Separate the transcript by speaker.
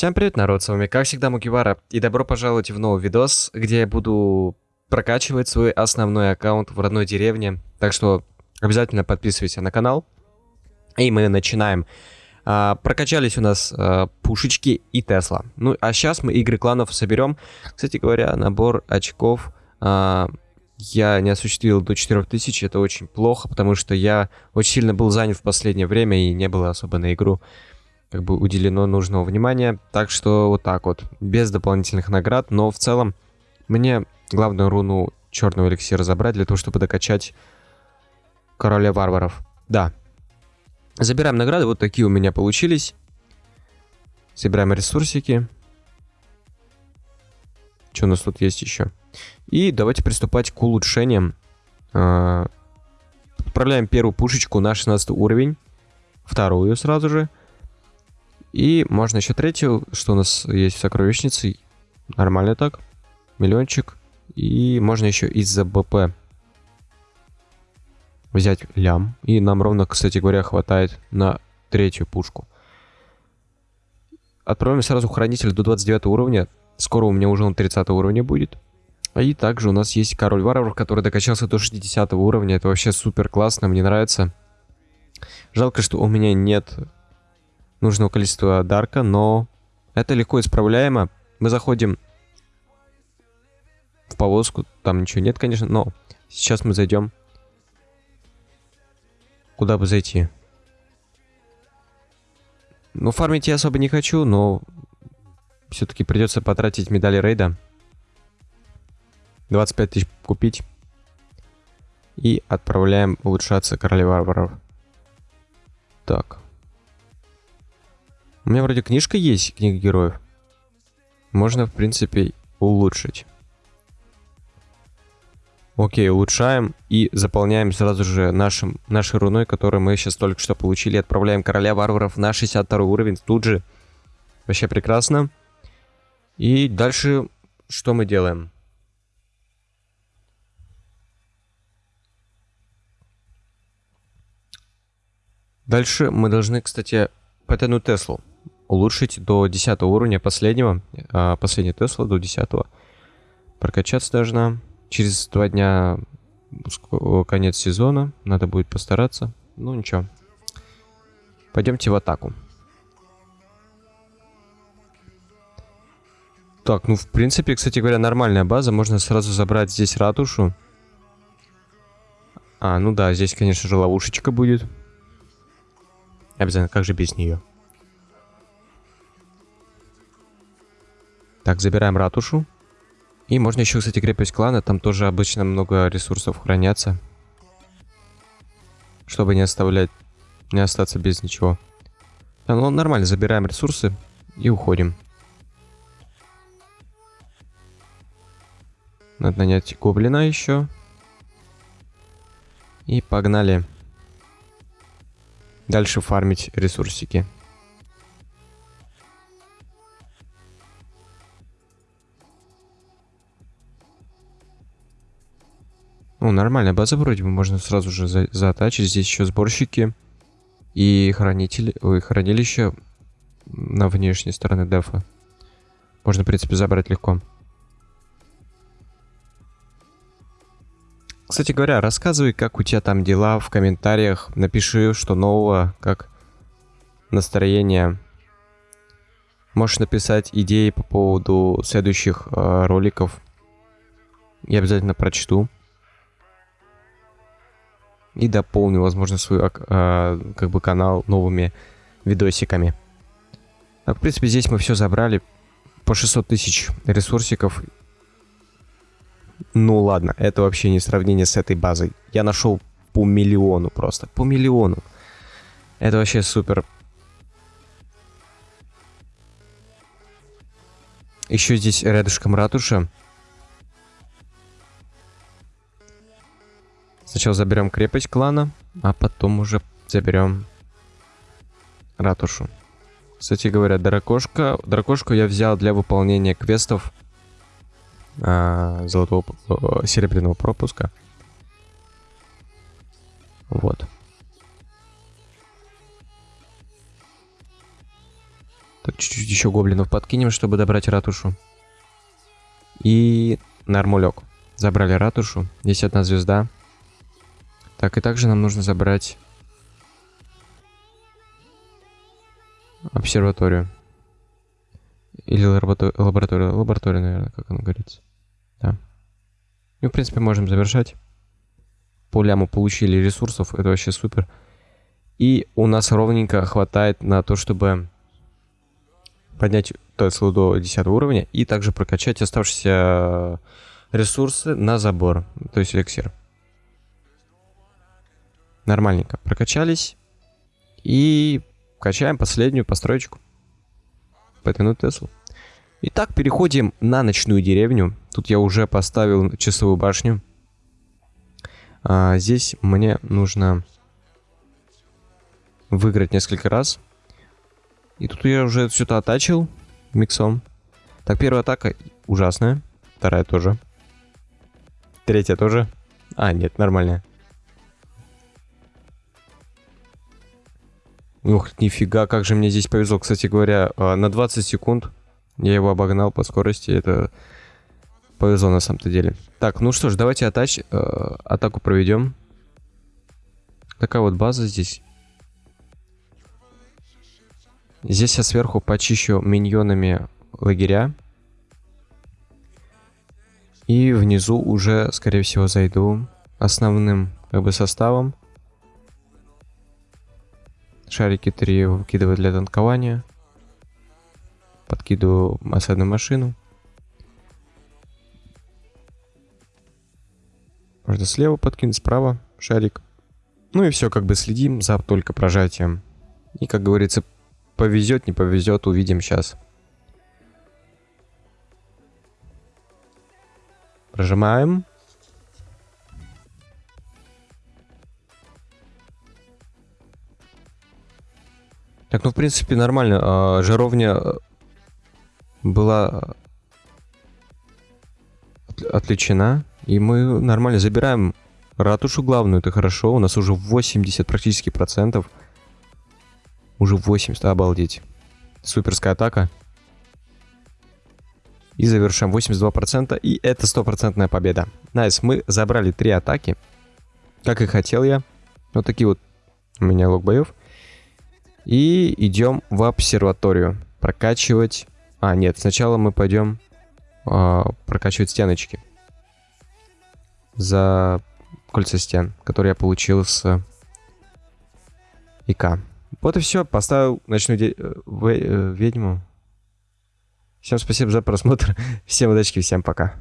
Speaker 1: Всем привет, народ, с вами как всегда Мукивара, и добро пожаловать в новый видос, где я буду прокачивать свой основной аккаунт в родной деревне, так что обязательно подписывайтесь на канал, и мы начинаем. А, прокачались у нас а, пушечки и Тесла, ну а сейчас мы игры кланов соберем, кстати говоря, набор очков... А, я не осуществил до 4000, это очень плохо, потому что я очень сильно был занят в последнее время и не было особо на игру как бы уделено нужного внимания. Так что вот так вот, без дополнительных наград. Но в целом мне главную руну черного эликсира забрать для того, чтобы докачать короля варваров. Да. Забираем награды, вот такие у меня получились. Собираем ресурсики. Что у нас тут есть еще? И давайте приступать к улучшениям. А, отправляем первую пушечку на 16 уровень. Вторую сразу же. И можно еще третью, что у нас есть в сокровищнице. Нормально так. Миллиончик. И можно еще из-за БП взять лям. И нам ровно, кстати говоря, хватает на третью пушку. Отправим сразу хранитель до 29 уровня. Скоро у меня уже он 30 уровня будет. И также у нас есть король варваров, который докачался до 60 уровня. Это вообще супер классно, мне нравится. Жалко, что у меня нет нужного количества дарка, но это легко исправляемо. Мы заходим в повозку, там ничего нет, конечно, но сейчас мы зайдем. Куда бы зайти? Ну, фармить я особо не хочу, но все-таки придется потратить медали рейда. 25 тысяч купить. И отправляем улучшаться короля варваров. Так. У меня вроде книжка есть, книга героев. Можно, в принципе, улучшить. Окей, улучшаем и заполняем сразу же нашим, нашей руной, которую мы сейчас только что получили. Отправляем короля варваров на 62 уровень тут же. Вообще прекрасно. И дальше что мы делаем? Дальше мы должны, кстати, потянуть Теслу улучшить до 10 уровня последнего, а, последний Тесла до 10. Прокачаться должна. Через два дня конец сезона, надо будет постараться. Ну ничего. Пойдемте в атаку. Так, ну в принципе, кстати говоря, нормальная база. Можно сразу забрать здесь ратушу. А, ну да, здесь, конечно же, ловушечка будет. Обязательно, как же без нее? Так, забираем ратушу. И можно еще, кстати, крепость клана. Там тоже обычно много ресурсов хранятся. Чтобы не оставлять, не остаться без ничего. Да, ну нормально, забираем ресурсы и уходим. Надо нанять гоблина еще. И погнали. Дальше фармить ресурсики. Ну, нормальная база вроде бы, можно сразу же за затачить. Здесь еще сборщики и хранители, ой, хранилище на внешней стороне дефа. Можно, в принципе, забрать легко. Кстати говоря, рассказывай, как у тебя там дела в комментариях. Напиши, что нового, как настроение. Можешь написать идеи по поводу следующих э, роликов. Я обязательно прочту и дополню, возможно, свой э, как бы канал новыми видосиками. Так, в принципе, здесь мы все забрали по 600 тысяч ресурсиков. Ну ладно, это вообще не сравнение с этой базой. Я нашел по миллиону просто, по миллиону. Это вообще супер. Еще здесь рядышком ратуша. Сначала заберем крепость клана, а потом уже заберем ратушу. Кстати говоря, дракошка. Дракошку я взял для выполнения квестов а, золотого серебряного пропуска. Вот. Так, чуть-чуть еще гоблинов подкинем, чтобы добрать ратушу. И нормулек. Забрали ратушу. Здесь одна звезда. Так, и также нам нужно забрать обсерваторию. Или лабораторию, лабораторию, наверное, как оно говорится. Да. И, в принципе, можем завершать. По ляму получили ресурсов, это вообще супер. И у нас ровненько хватает на то, чтобы поднять Теслу до 10 уровня и также прокачать оставшиеся ресурсы на забор, то есть эликсир. Нормальненько прокачались. И качаем последнюю построечку. Потянуть Теслу. Итак, переходим на ночную деревню. Тут я уже поставил часовую башню. А, здесь мне нужно выиграть несколько раз. И тут я уже все-то оттачил миксом. Так, первая атака ужасная. Вторая тоже. Третья тоже. А, нет, нормальная. Ух, нифига, как же мне здесь повезло. Кстати говоря, а, на 20 секунд я его обогнал по скорости. Это повезло на самом-то деле. Так, ну что ж, давайте атач, э, атаку проведем. Такая вот база здесь. Здесь я сверху почищу миньонами лагеря. И внизу уже, скорее всего, зайду основным как бы составом. Шарики 3 выкидываю для танкования. Подкидываю осадную машину. Можно слева подкинуть, справа шарик. Ну и все, как бы следим за только прожатием. И, как говорится, повезет, не повезет, увидим сейчас. Прожимаем. Так, ну, в принципе, нормально. А, жаровня была отвлечена. И мы нормально забираем ратушу главную. Это хорошо. У нас уже 80 практически процентов. Уже 80, обалдеть. Суперская атака. И завершаем 82%. И это стопроцентная победа. Nice, мы забрали три атаки. Как и хотел я. Вот такие вот у меня лог боев. И идем в обсерваторию. Прокачивать... А, нет, сначала мы пойдем э, прокачивать стеночки. За кольца стен, которые я получил с ИК. Вот и все. Поставил ночную де... Э, в... Э, ведьму. Всем спасибо за просмотр. Всем удачи, всем пока.